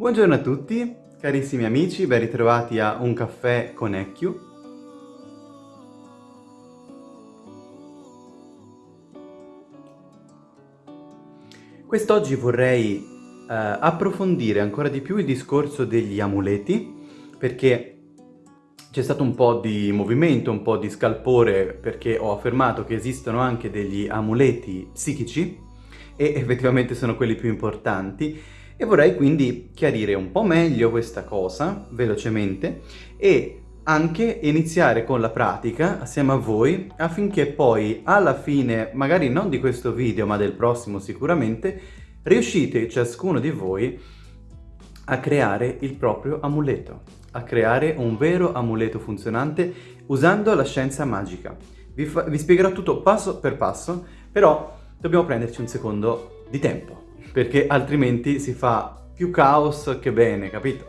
Buongiorno a tutti, carissimi amici, ben ritrovati a Un caffè con Ecchio. Quest'oggi vorrei eh, approfondire ancora di più il discorso degli amuleti, perché c'è stato un po' di movimento, un po' di scalpore, perché ho affermato che esistono anche degli amuleti psichici, e effettivamente sono quelli più importanti, e vorrei quindi chiarire un po' meglio questa cosa, velocemente, e anche iniziare con la pratica assieme a voi affinché poi alla fine, magari non di questo video ma del prossimo sicuramente, riuscite ciascuno di voi a creare il proprio amuleto, a creare un vero amuleto funzionante usando la scienza magica. Vi, vi spiegherò tutto passo per passo, però dobbiamo prenderci un secondo di tempo perché altrimenti si fa più caos che bene, capito?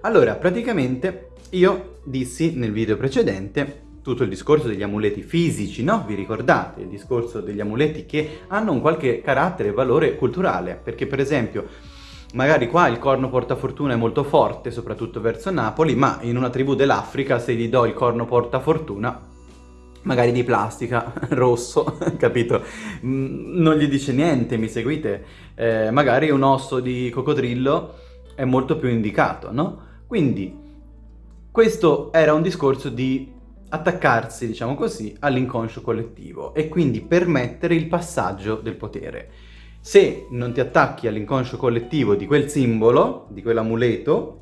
Allora, praticamente io dissi nel video precedente tutto il discorso degli amuleti fisici, no? Vi ricordate? Il discorso degli amuleti che hanno un qualche carattere e valore culturale, perché per esempio magari qua il corno portafortuna è molto forte, soprattutto verso Napoli, ma in una tribù dell'Africa se gli do il corno portafortuna magari di plastica, rosso, capito? Non gli dice niente, mi seguite? Eh, magari un osso di coccodrillo è molto più indicato, no? Quindi questo era un discorso di attaccarsi, diciamo così, all'inconscio collettivo e quindi permettere il passaggio del potere. Se non ti attacchi all'inconscio collettivo di quel simbolo, di quell'amuleto,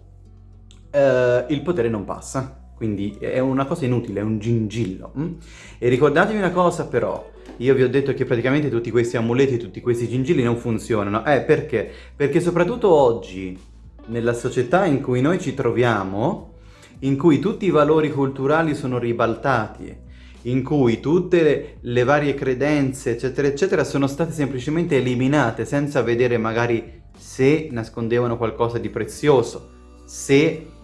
eh, il potere non passa quindi è una cosa inutile, è un gingillo. Hm? E ricordatevi una cosa però, io vi ho detto che praticamente tutti questi amuleti, tutti questi gingilli non funzionano. Eh, perché? Perché soprattutto oggi, nella società in cui noi ci troviamo, in cui tutti i valori culturali sono ribaltati, in cui tutte le, le varie credenze, eccetera, eccetera, sono state semplicemente eliminate senza vedere magari se nascondevano qualcosa di prezioso, se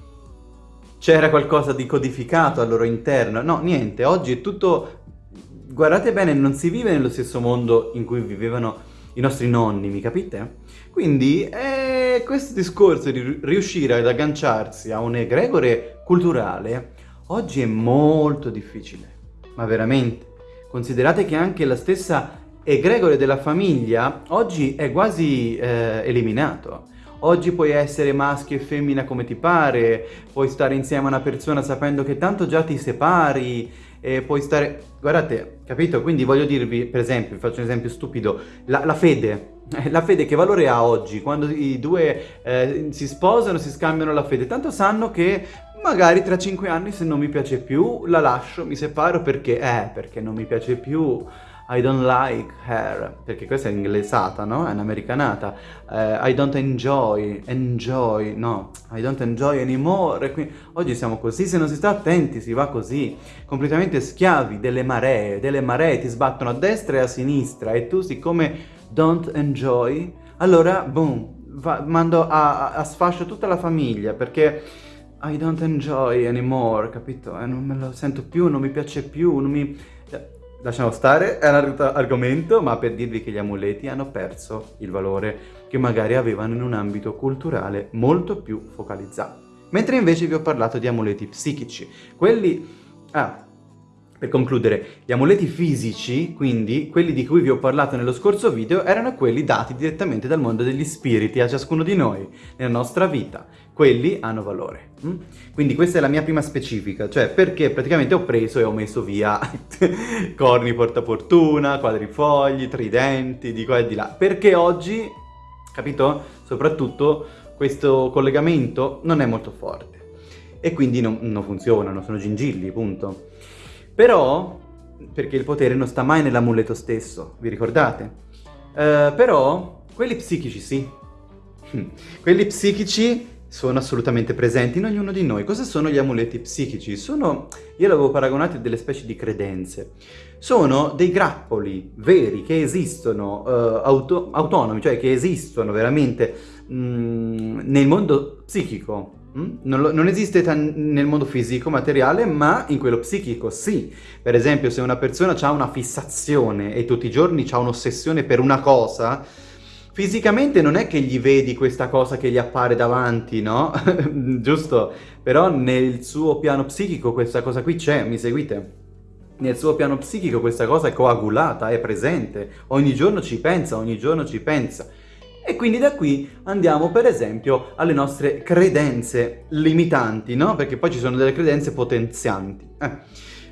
c'era qualcosa di codificato al loro interno. No, niente, oggi è tutto... Guardate bene, non si vive nello stesso mondo in cui vivevano i nostri nonni, mi capite? Quindi eh, questo discorso di riuscire ad agganciarsi a un egregore culturale oggi è molto difficile, ma veramente. Considerate che anche la stessa egregore della famiglia oggi è quasi eh, eliminato. Oggi puoi essere maschio e femmina come ti pare, puoi stare insieme a una persona sapendo che tanto già ti separi, e puoi stare... Guardate, capito? Quindi voglio dirvi, per esempio, faccio un esempio stupido, la, la fede. La fede che valore ha oggi? Quando i due eh, si sposano, si scambiano la fede. Tanto sanno che magari tra cinque anni se non mi piace più la lascio, mi separo perché? Eh, perché non mi piace più I don't like her, perché questa è inglesata, no? È un'americanata. Uh, I don't enjoy, enjoy, no, I don't enjoy anymore. Quindi, oggi siamo così, se non si sta attenti si va così, completamente schiavi delle maree, delle maree ti sbattono a destra e a sinistra e tu siccome don't enjoy, allora, boom, va, mando a, a, sfascio tutta la famiglia perché... I don't enjoy anymore, capito? Eh, non me lo sento più, non mi piace più, non mi... Lasciamo stare, è un altro argomento, ma per dirvi che gli amuleti hanno perso il valore che magari avevano in un ambito culturale molto più focalizzato. Mentre invece vi ho parlato di amuleti psichici. Quelli... Ah, per concludere, gli amuleti fisici, quindi quelli di cui vi ho parlato nello scorso video, erano quelli dati direttamente dal mondo degli spiriti a ciascuno di noi, nella nostra vita. Quelli hanno valore. Mm? Quindi questa è la mia prima specifica, cioè perché praticamente ho preso e ho messo via corni portafortuna, quadrifogli, tridenti, di qua e di là. Perché oggi, capito? Soprattutto questo collegamento non è molto forte. E quindi non, non funzionano, sono gingilli, punto. Però, perché il potere non sta mai nell'amuleto stesso, vi ricordate? Uh, però, quelli psichici sì. quelli psichici sono assolutamente presenti in ognuno di noi. Cosa sono gli amuleti psichici? Sono, io l'avevo paragonato a delle specie di credenze. Sono dei grappoli veri che esistono, uh, auto autonomi, cioè che esistono veramente mh, mm, nel mondo psichico. Mm? Non, lo, non, esiste nel mondo fisico, materiale, ma in quello psichico sì. Per esempio, se una persona ha una fissazione e tutti i giorni ha un'ossessione per una cosa, fisicamente non è che gli vedi questa cosa che gli appare davanti, no? Giusto? Però nel suo piano psichico questa cosa qui c'è, mi seguite? Nel suo piano psichico questa cosa è coagulata, è presente, ogni giorno ci pensa, ogni giorno ci pensa. E quindi da qui andiamo per esempio alle nostre credenze limitanti, no? Perché poi ci sono delle credenze potenzianti. Eh.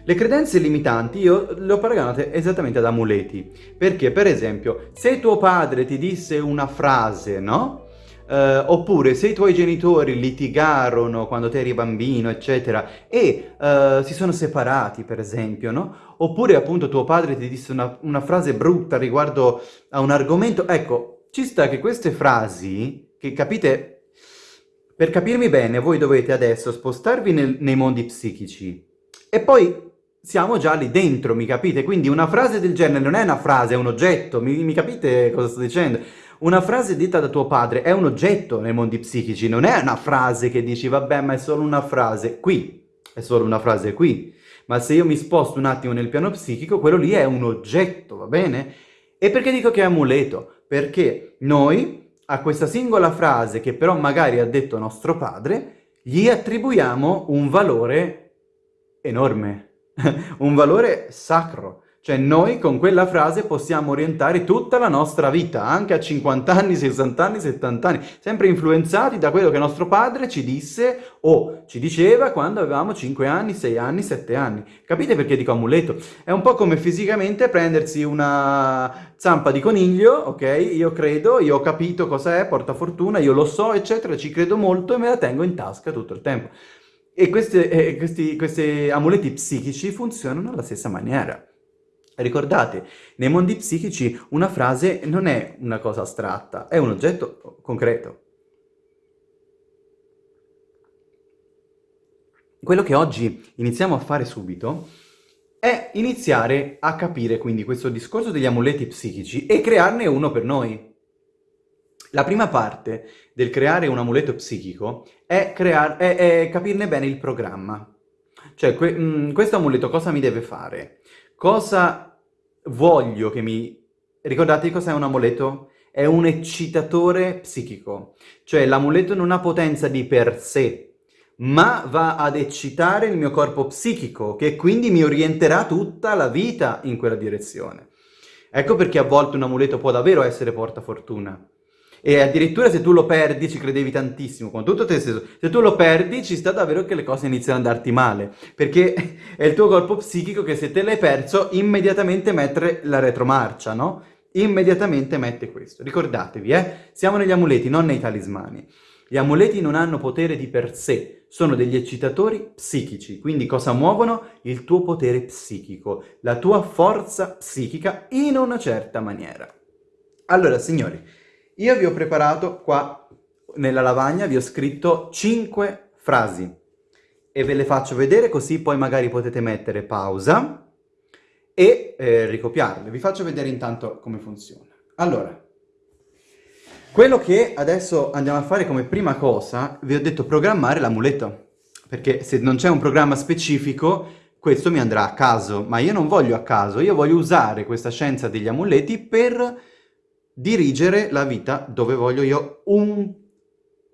Le credenze limitanti io le ho paragonate esattamente ad amuleti, perché per esempio se tuo padre ti disse una frase, no? Uh, oppure se i tuoi genitori litigarono quando tu eri bambino, eccetera, e uh, si sono separati, per esempio, no? Oppure appunto tuo padre ti disse una, una frase brutta riguardo a un argomento, ecco, ci sta che queste frasi, che capite, per capirmi bene, voi dovete adesso spostarvi nel, nei mondi psichici e poi siamo già lì dentro, mi capite? Quindi una frase del genere non è una frase, è un oggetto, mi, mi capite cosa sto dicendo? Una frase detta da tuo padre è un oggetto nei mondi psichici, non è una frase che dici vabbè ma è solo una frase qui, è solo una frase qui. Ma se io mi sposto un attimo nel piano psichico, quello lì è un oggetto, va bene? E perché dico che è amuleto? perché noi a questa singola frase che però magari ha detto nostro padre, gli attribuiamo un valore enorme, un valore sacro. Cioè noi con quella frase possiamo orientare tutta la nostra vita, anche a 50 anni, 60 anni, 70 anni, sempre influenzati da quello che nostro padre ci disse o ci diceva quando avevamo 5 anni, 6 anni, 7 anni. Capite perché dico amuleto? È un po' come fisicamente prendersi una zampa di coniglio, ok? Io credo, io ho capito cosa è, porta fortuna, io lo so, eccetera, ci credo molto e me la tengo in tasca tutto il tempo. E queste, eh, questi, questi amuleti psichici funzionano alla stessa maniera. Ricordate, nei mondi psichici una frase non è una cosa astratta, è un oggetto concreto. Quello che oggi iniziamo a fare subito è iniziare a capire quindi questo discorso degli amuleti psichici e crearne uno per noi. La prima parte del creare un amuleto psichico è, crear è, è capirne bene il programma. Cioè, que mh, questo amuleto cosa mi deve fare? Cosa voglio che mi... Ricordate cosa è un amuleto? È un eccitatore psichico, cioè l'amuleto non ha potenza di per sé, ma va ad eccitare il mio corpo psichico, che quindi mi orienterà tutta la vita in quella direzione. Ecco perché a volte un amuleto può davvero essere portafortuna. E addirittura se tu lo perdi ci credevi tantissimo, con tutto te stesso. Se tu lo perdi ci sta davvero che le cose iniziano ad andarti male, perché è il tuo corpo psichico che se te l'hai perso immediatamente mette la retromarcia, no? Immediatamente mette questo. Ricordatevi, eh? Siamo negli amuleti, non nei talismani. Gli amuleti non hanno potere di per sé, sono degli eccitatori psichici, quindi cosa muovono? Il tuo potere psichico, la tua forza psichica in una certa maniera. Allora, signori, io vi ho preparato qua nella lavagna, vi ho scritto 5 frasi e ve le faccio vedere così poi magari potete mettere pausa e eh, ricopiarle. Vi faccio vedere intanto come funziona. Allora, quello che adesso andiamo a fare come prima cosa, vi ho detto programmare l'amuleto, perché se non c'è un programma specifico questo mi andrà a caso, ma io non voglio a caso, io voglio usare questa scienza degli amuleti per dirigere la vita dove voglio io un,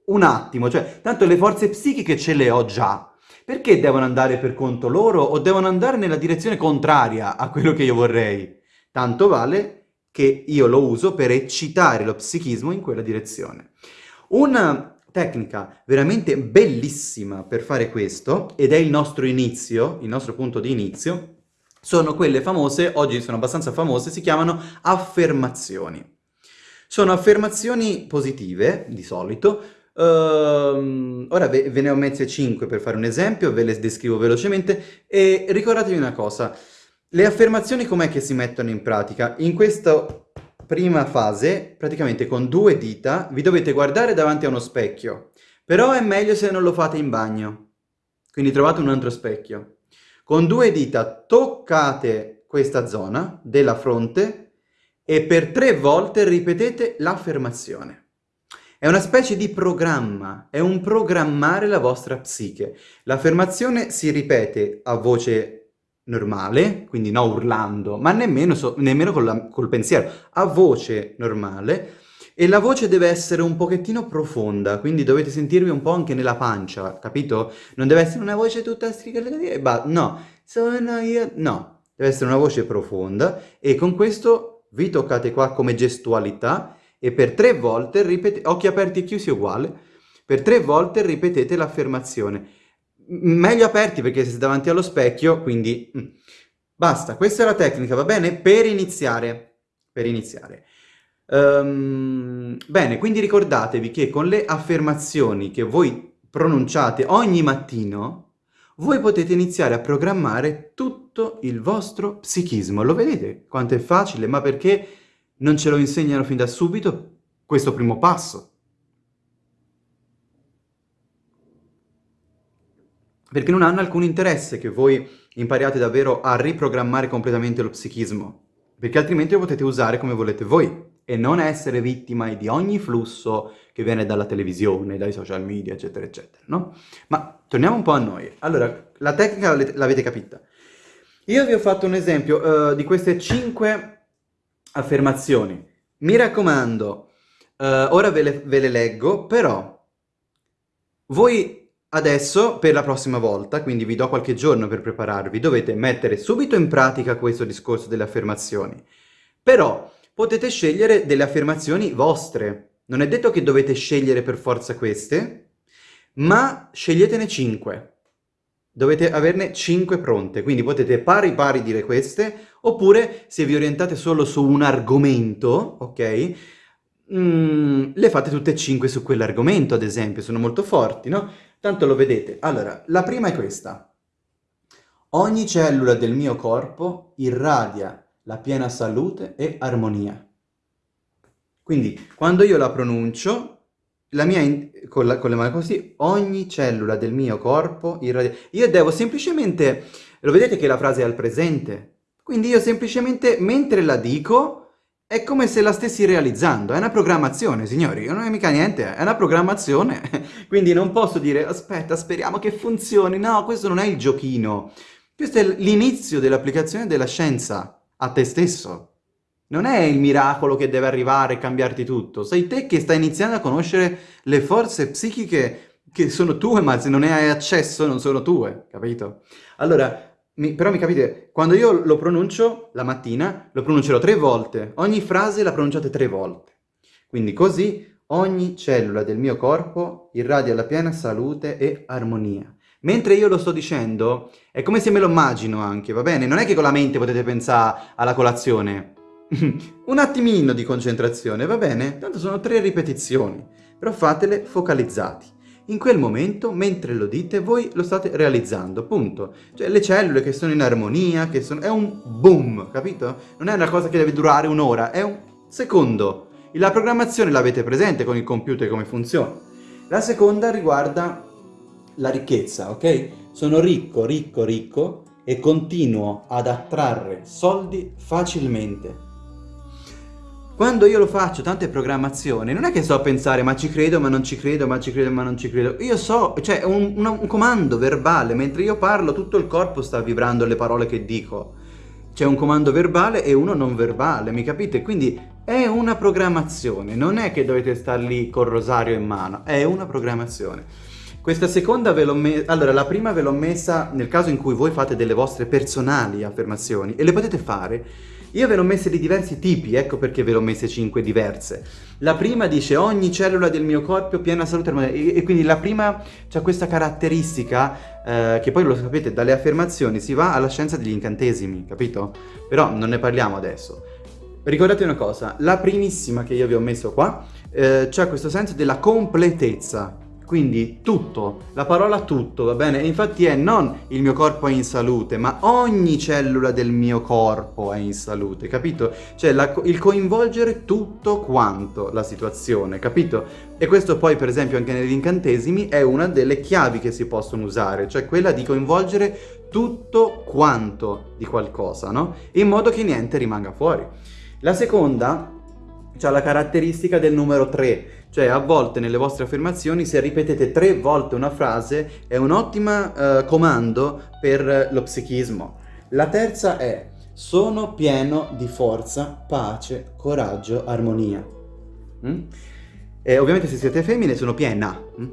un attimo, cioè tanto le forze psichiche ce le ho già, perché devono andare per conto loro o devono andare nella direzione contraria a quello che io vorrei? Tanto vale che io lo uso per eccitare lo psichismo in quella direzione. Una tecnica veramente bellissima per fare questo, ed è il nostro inizio, il nostro punto di inizio, sono quelle famose, oggi sono abbastanza famose, si chiamano affermazioni. Sono affermazioni positive, di solito. Uh, ora ve, ve, ne ho messe 5 per fare un esempio, ve le descrivo velocemente e ricordatevi una cosa. Le affermazioni com'è che si mettono in pratica? In questa prima fase, praticamente con due dita, vi dovete guardare davanti a uno specchio. Però è meglio se non lo fate in bagno. Quindi trovate un altro specchio. Con due dita toccate questa zona della fronte e per tre volte ripetete l'affermazione. È una specie di programma, è un programmare la vostra psiche. L'affermazione si ripete a voce normale, quindi non urlando, ma nemmeno, so, nemmeno col, col pensiero, a voce normale, e la voce deve essere un pochettino profonda, quindi dovete sentirvi un po' anche nella pancia, capito? Non deve essere una voce tutta strigata, no, sono io, no, deve essere una voce profonda e con questo vi toccate qua come gestualità e per tre volte ripetete, occhi aperti e chiusi uguale, per tre volte ripetete l'affermazione. Meglio aperti perché siete davanti allo specchio, quindi mm. basta, questa è la tecnica, va bene? Per iniziare, per iniziare. Um, bene, quindi ricordatevi che con le affermazioni che voi pronunciate ogni mattino, voi potete iniziare a programmare tutto il vostro psichismo. Lo vedete quanto è facile? Ma perché non ce lo insegnano fin da subito questo primo passo. Perché non hanno alcun interesse che voi impariate davvero a riprogrammare completamente lo psichismo, perché altrimenti lo potete usare come volete voi e non essere vittima di ogni flusso che viene dalla televisione, dai social media, eccetera, eccetera, no? Ma torniamo un po' a noi. Allora, la tecnica l'avete capita. Io vi ho fatto un esempio uh, di queste cinque affermazioni. Mi raccomando, uh, ora ve le, ve le leggo, però voi adesso, per la prossima volta, quindi vi do qualche giorno per prepararvi, dovete mettere subito in pratica questo discorso delle affermazioni. Però potete scegliere delle affermazioni vostre. Non è detto che dovete scegliere per forza queste, ma sceglietene 5. Dovete averne 5 pronte, quindi potete pari pari dire queste, oppure se vi orientate solo su un argomento, ok? Mm, le fate tutte e 5 su quell'argomento, ad esempio, sono molto forti, no? Tanto lo vedete. Allora, la prima è questa. Ogni cellula del mio corpo irradia la piena salute e armonia. Quindi, quando io la pronuncio, la mia con, la, con, le mani così, ogni cellula del mio corpo irradia... Io devo semplicemente... Lo vedete che la frase è al presente? Quindi io semplicemente, mentre la dico, è come se la stessi realizzando. È una programmazione, signori. Non è mica niente, è una programmazione. Quindi non posso dire, aspetta, speriamo che funzioni. No, questo non è il giochino. Questo è l'inizio dell'applicazione della scienza a te stesso. Non è il miracolo che deve arrivare e cambiarti tutto. Sei te che stai iniziando a conoscere le forze psichiche che sono tue, ma se non ne hai accesso non sono tue, capito? Allora, mi, però mi capite, quando io lo pronuncio la mattina, lo pronuncerò tre volte. Ogni frase la pronunciate tre volte. Quindi così ogni cellula del mio corpo irradia la piena salute e armonia. Mentre io lo sto dicendo, è come se me lo immagino anche, va bene? Non è che con la mente potete pensare alla colazione. Un attimino di concentrazione, va bene? Tanto sono tre ripetizioni, però fatele focalizzati. In quel momento, mentre lo dite, voi lo state realizzando, punto. Cioè le cellule che sono in armonia, che sono... è un boom, capito? Non è una cosa che deve durare un'ora, è un secondo. La programmazione l'avete presente con il computer come funziona. La seconda riguarda la ricchezza, ok? Sono ricco, ricco, ricco e continuo ad attrarre soldi facilmente. Quando io lo faccio, tante programmazioni, non è che so a pensare ma ci credo, ma non ci credo, ma ci credo, ma non ci credo. Io so, cioè è un, un, un comando verbale, mentre io parlo tutto il corpo sta vibrando le parole che dico. C'è un comando verbale e uno non verbale, mi capite? Quindi è una programmazione, non è che dovete star lì col rosario in mano, è una programmazione. Questa seconda ve l'ho messa, allora la prima ve l'ho messa nel caso in cui voi fate delle vostre personali affermazioni e le potete fare. Io ve l'ho messe di diversi tipi, ecco perché ve l'ho messe cinque diverse. La prima dice ogni cellula del mio corpo piena salute e, e quindi la prima ha questa caratteristica eh, che poi lo sapete dalle affermazioni si va alla scienza degli incantesimi, capito? Però non ne parliamo adesso. Ricordate una cosa, la primissima che io vi ho messo qua eh, c'è questo senso della completezza, quindi tutto, la parola tutto, va bene? Infatti è non il mio corpo è in salute, ma ogni cellula del mio corpo è in salute, capito? Cioè la, il coinvolgere tutto quanto la situazione, capito? E questo poi per esempio anche negli incantesimi è una delle chiavi che si possono usare, cioè quella di coinvolgere tutto quanto di qualcosa, no? In modo che niente rimanga fuori. La seconda ha la caratteristica del numero 3, cioè a volte nelle vostre affermazioni se ripetete tre volte una frase è un ottimo eh, comando per lo psichismo. La terza è sono pieno di forza, pace, coraggio, armonia. Mm? E ovviamente se siete femmine sono piena. Mm?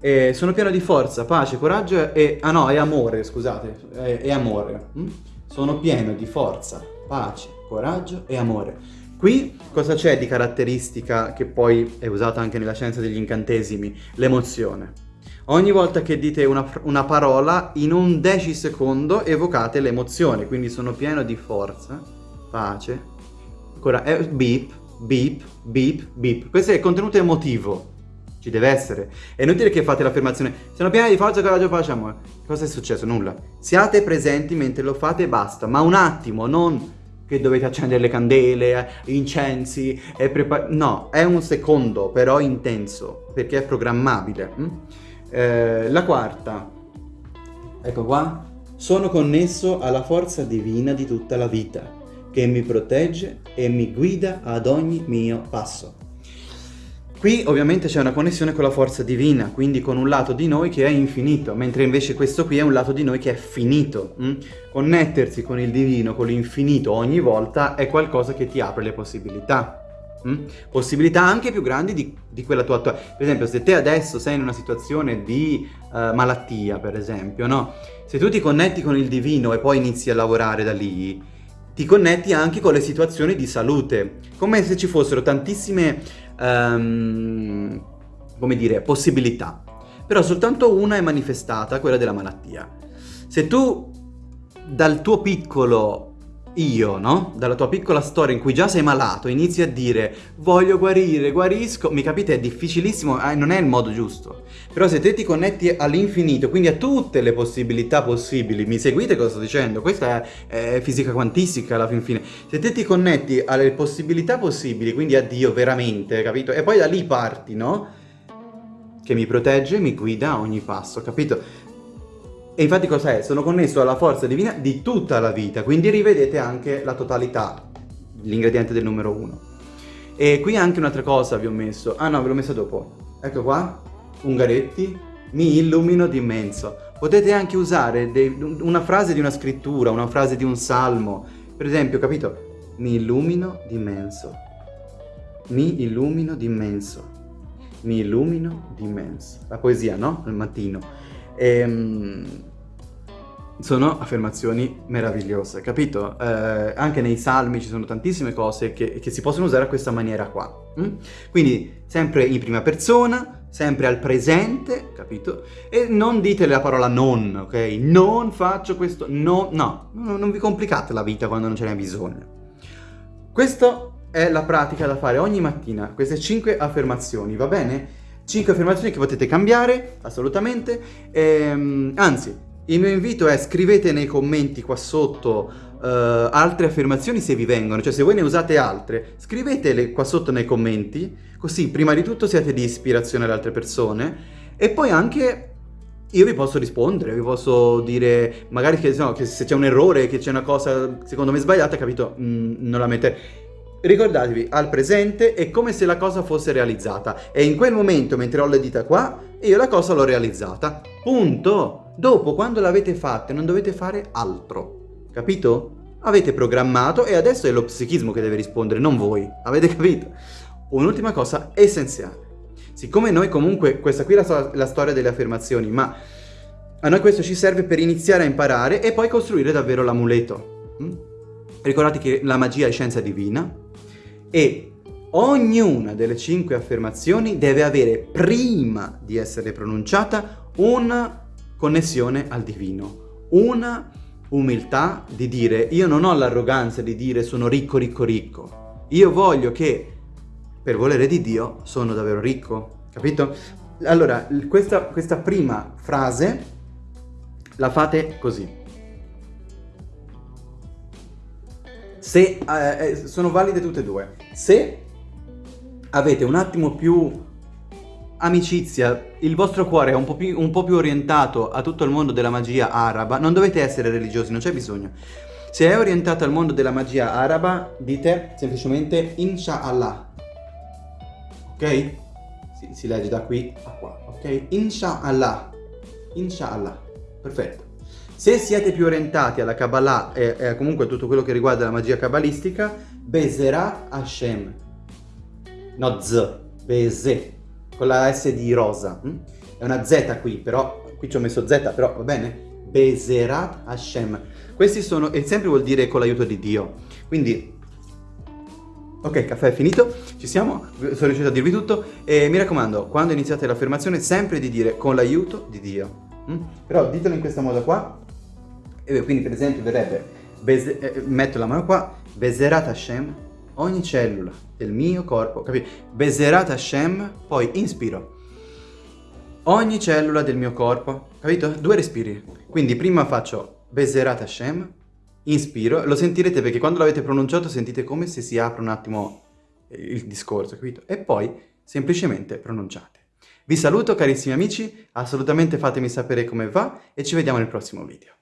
E sono pieno di forza, pace, coraggio e... Ah no, è amore, scusate, è, è amore. Mm? Sono pieno di forza, pace, coraggio e amore. Qui cosa c'è di caratteristica che poi è usata anche nella scienza degli incantesimi? L'emozione. Ogni volta che dite una, una, parola, in un decisecondo evocate l'emozione, quindi sono pieno di forza, pace, ancora, eh, beep, beep, beep, beep. Questo è il contenuto emotivo, ci deve essere. È inutile che fate l'affermazione, sono pieni di forza, coraggio, pace, amore. Cosa è successo? Nulla. Siate presenti mentre lo fate e basta, ma un attimo, non che dovete accendere le candele, incensi e preparare... No, è un secondo, però intenso, perché è programmabile. Mm? Eh, la quarta, ecco qua, sono connesso alla forza divina di tutta la vita, che mi protegge e mi guida ad ogni mio passo. Qui ovviamente c'è una connessione con la forza divina, quindi con un lato di noi che è infinito, mentre invece questo qui è un lato di noi che è finito. Hm? Connettersi con il divino, con l'infinito ogni volta è qualcosa che ti apre le possibilità. Hm? Possibilità anche più grandi di, di quella tua attuale. Per esempio, se te adesso sei in una situazione di uh, malattia, per esempio, no? Se tu ti connetti con il divino e poi inizi a lavorare da lì, ti connetti anche con le situazioni di salute, come se ci fossero tantissime um, come dire, possibilità. Però soltanto una è manifestata, quella della malattia. Se tu dal tuo piccolo io, no? Dalla tua piccola storia in cui già sei malato, inizi a dire voglio guarire, guarisco, mi capite? È difficilissimo, eh, non è il modo giusto. Però se te ti connetti all'infinito, quindi a tutte le possibilità possibili, mi seguite cosa sto dicendo? Questa è, è fisica quantistica alla fin fine. Se te ti connetti alle possibilità possibili, quindi a Dio veramente, capito? E poi da lì parti, no? Che mi protegge, mi guida a ogni passo, capito? E infatti cos'è? Sono connesso alla forza divina di tutta la vita, quindi rivedete anche la totalità, l'ingrediente del numero uno. E qui anche un'altra cosa vi ho messo, ah no ve l'ho messa dopo, ecco qua, Ungaretti, mi illumino d'immenso. Potete anche usare una frase di una scrittura, una frase di un salmo, per esempio, capito? Mi illumino d'immenso, mi illumino d'immenso, mi illumino d'immenso. La poesia, no? Al mattino. Ehm, sono affermazioni meravigliose, capito? Eh, anche nei salmi ci sono tantissime cose che, che, si possono usare a questa maniera qua. Mm? Quindi sempre in prima persona, sempre al presente, capito? E non dite la parola non, ok? Non faccio questo, no, no, non vi complicate la vita quando non ce n'è bisogno. Questa è la pratica da fare ogni mattina, queste 5 affermazioni, va bene? 5 affermazioni che potete cambiare, assolutamente. Ehm, anzi, il mio invito è scrivete nei commenti qua sotto uh, altre affermazioni se vi vengono, cioè se voi ne usate altre, scrivetele qua sotto nei commenti, così prima di tutto siete di ispirazione alle altre persone. E poi anche io vi posso rispondere, vi posso dire magari che, no, che se c'è un errore, che c'è una cosa secondo me sbagliata, capito, mm, non la mettete ricordatevi al presente è come se la cosa fosse realizzata. E in quel momento mentre ho le dita qua io la cosa l'ho realizzata. Punto. Dopo quando l'avete fatta non dovete fare altro. Capito? avete programmato e adesso è lo psichismo che deve rispondere non voi. Avete capito? un'ultima cosa essenziale. Siccome noi comunque questa qui è la, la storia delle affermazioni ma a noi questo ci serve per iniziare a imparare e poi costruire davvero l'amuleto. Mm? Ricordate che la magia è scienza divina, e ognuna delle cinque affermazioni deve avere, prima di essere pronunciata, una connessione al divino, una umiltà di dire io non ho l'arroganza di dire sono ricco, ricco, ricco. Io voglio che, per volere di Dio, sono davvero ricco, capito? Allora, questa, questa prima frase la fate così. Se, eh, eh, sono valide tutte e due. Se avete un attimo più amicizia, il vostro cuore è un po, più, un po' più orientato a tutto il mondo della magia araba, non dovete essere religiosi, non c'è bisogno. Se è orientato al mondo della magia araba, dite semplicemente Inshallah. ok? Si, si legge da qui a qua, ok? Inshallah, inshallah, perfetto. Se siete più orientati alla Kabbalah e, e comunque tutto quello che riguarda la magia kabbalistica, Bezerat Hashem, no Z, Beze, con la S di rosa, hm? è una Z qui, però, qui ci ho messo Z, però va bene? Bezerat Hashem. Questi sono, e sempre vuol dire con l'aiuto di Dio. Quindi, ok, caffè è finito, ci siamo, sono riuscito a dirvi tutto. E mi raccomando, quando iniziate l'affermazione, sempre di dire con l'aiuto di Dio. Mm? Però ditelo in questo modo qua. Quindi, per esempio, verrebbe, beze, eh, metto la mano qua, Bezerat Hashem, ogni cellula del mio corpo, capito? Bezerat Hashem, poi inspiro ogni cellula del mio corpo, capito? Due respiri. Quindi prima faccio Bezerat Hashem, inspiro, lo sentirete perché quando l'avete pronunciato sentite come se si apre un attimo il discorso, capito? E poi semplicemente pronunciate. Vi saluto carissimi amici, assolutamente fatemi sapere come va e ci vediamo nel prossimo video.